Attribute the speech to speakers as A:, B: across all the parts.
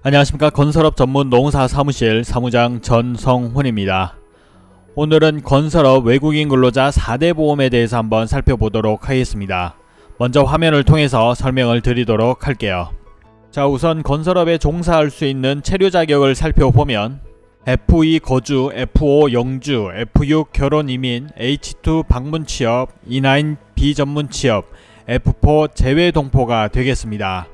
A: 안녕하십니까 건설업 전문 농사 사무실 사무장 전성훈입니다. 오늘은 건설업 외국인 근로자 4대 보험에 대해서 한번 살펴보도록 하겠습니다. 먼저 화면을 통해서 설명을 드리도록 할게요. 자 우선 건설업에 종사할 수 있는 체류 자격을 살펴보면 F2 거주, F5 영주, F6 결혼 이민, H2 방문 취업, E9 비전문 취업, F4 재외 동포가 되겠습니다.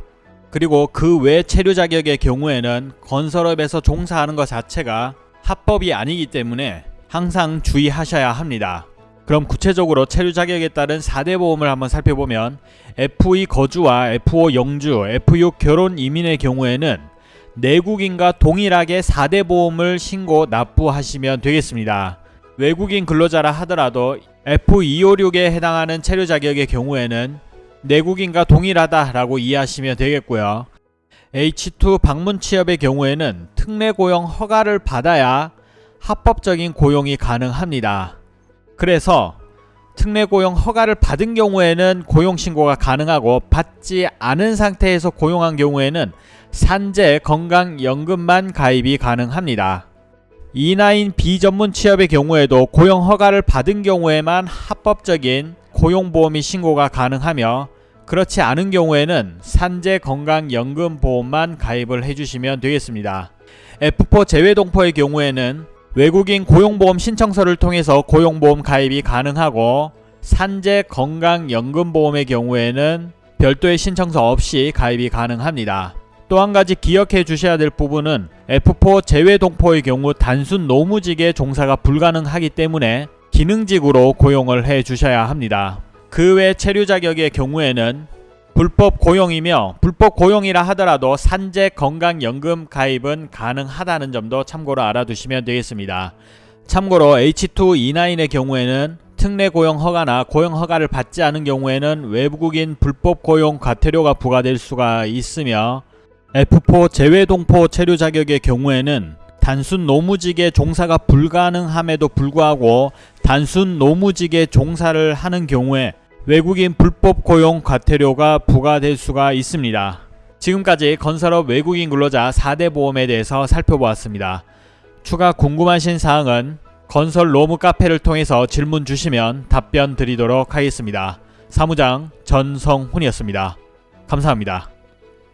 A: 그리고 그 외 체류 자격의 경우에는 건설업에서 종사하는 것 자체가 합법이 아니기 때문에 항상 주의하셔야 합니다. 그럼 구체적으로 체류 자격에 따른 4대 보험을 한번 살펴보면 F2 거주와 F5 영주, F6 결혼 이민의 경우에는 내국인과 동일하게 4대 보험을 신고 납부하시면 되겠습니다. 외국인 근로자라 하더라도 F256에 해당하는 체류 자격의 경우에는 내국인과 동일하다라고 이해하시면 되겠고요. H2 방문 취업의 경우에는 특례 고용 허가를 받아야 합법적인 고용이 가능합니다. 그래서 특례 고용 허가를 받은 경우에는 고용 신고가 가능하고 받지 않은 상태에서 고용한 경우에는 산재 건강연금만 가입이 가능합니다. E9 비전문 취업의 경우에도 고용 허가를 받은 경우에만 합법적인 고용보험이 신고가 가능하며 그렇지 않은 경우에는 산재 건강연금 보험만 가입을 해주시면 되겠습니다. F4 재외동포의 경우에는 외국인 고용보험 신청서를 통해서 고용보험 가입이 가능하고 산재 건강연금보험의 경우에는 별도의 신청서 없이 가입이 가능합니다. 또 한 가지 기억해 주셔야 될 부분은 F4 재외동포의 경우 단순 노무직의 종사가 불가능하기 때문에 기능직으로 고용을 해 주셔야 합니다. 그 외 체류 자격의 경우에는 불법 고용이며 불법 고용이라 하더라도 산재 건강연금 가입은 가능하다는 점도 참고로 알아두시면 되겠습니다. 참고로 H2E9의 경우에는 특례 고용 허가나 고용 허가를 받지 않은 경우에는 외국인 불법 고용 과태료가 부과될 수가 있으며 F4 재외동포 체류 자격의 경우에는 단순 노무직의 종사가 불가능함에도 불구하고 단순 노무직의 종사를 하는 경우에 외국인 불법 고용 과태료가 부과될 수가 있습니다. 지금까지 건설업 외국인 근로자 4대 보험에 대해서 살펴보았습니다. 추가 궁금하신 사항은 건설 로무 카페를 통해서 질문 주시면 답변 드리도록 하겠습니다. 사무장 전성훈이었습니다. 감사합니다.